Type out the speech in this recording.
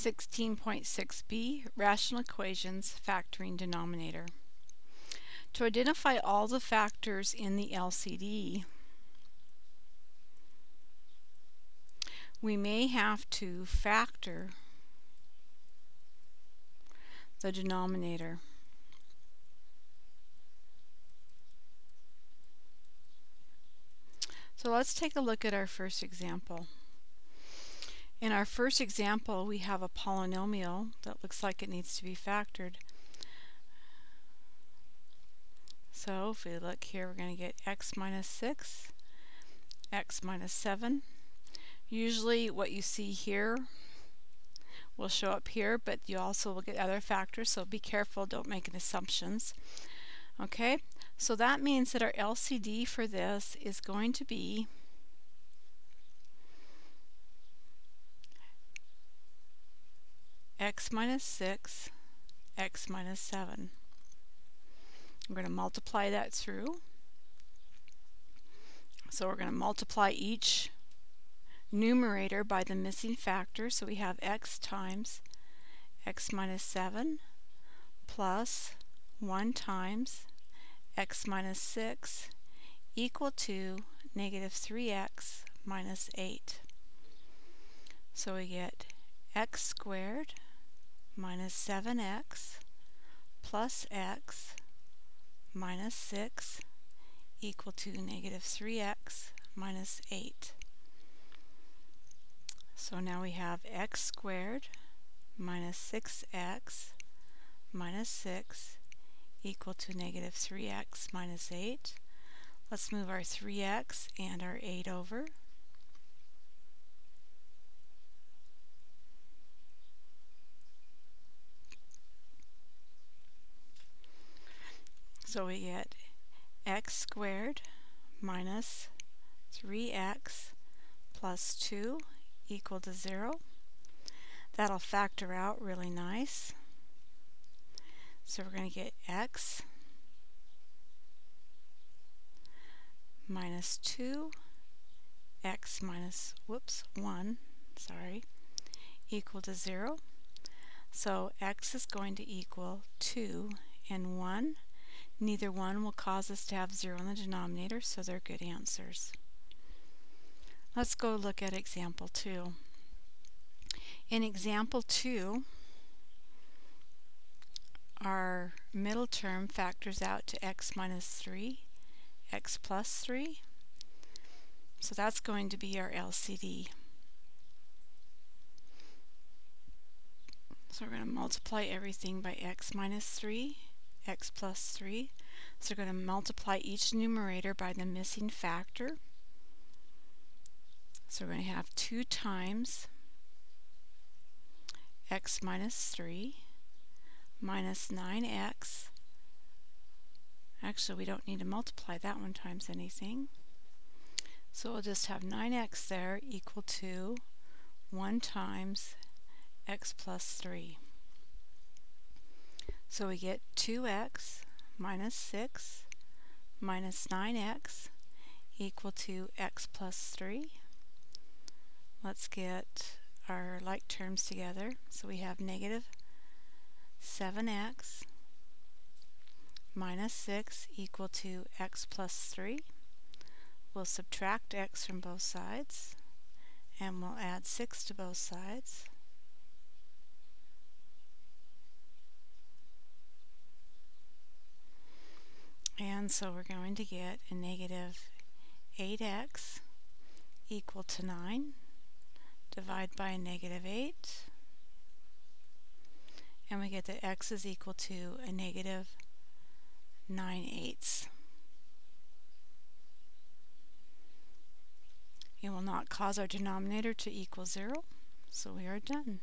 16.6b Rational Equations Factoring Denominator. To identify all the factors in the LCD, we may have to factor the denominator. So let's take a look at our first example. In our first example, we have a polynomial that looks like it needs to be factored. So if we look here, we're going to get x minus 6, x minus 7. Usually what you see here will show up here, but you also will get other factors, so be careful, don't make assumptions. Okay, so that means that our LCD for this is going to be x minus 6, x minus 7. I'm going to multiply that through. So we're going to multiply each numerator by the missing factor. So we have x times x minus 7 plus 1 times x minus 6 equal to negative 3x minus 8. So we get x squared minus 7x plus x minus 6 equal to negative 3x minus 8. So now we have x squared minus 6x minus 6 equal to negative 3x minus 8. Let's move our 3x and our 8 over. So we get x squared minus 3x plus 2 equal to 0. That'll factor out really nice. So we're going to get x minus 2 x minus, whoops, 1, sorry, equal to 0. So x is going to equal 2 and 1 Neither one will cause us to have 0 in the denominator, so they're good answers. Let's go look at example 2. In example 2, our middle term factors out to x minus 3, x plus 3. So that's going to be our LCD. So we're going to multiply everything by x minus 3 x plus 3. So we're going to multiply each numerator by the missing factor. So we're going to have 2 times x minus 3 minus 9x. Actually, we don't need to multiply that one times anything. So we'll just have 9x there equal to 1 times x plus 3. So we get 2x minus 6 minus 9x equal to x plus 3. Let's get our like terms together. So we have negative 7x minus 6 equal to x plus 3. We'll subtract x from both sides and we'll add 6 to both sides. And so we're going to get a negative 8x equal to 9. Divide by a negative 8. And we get that x is equal to a negative 9 eighths. It will not cause our denominator to equal 0, so we are done.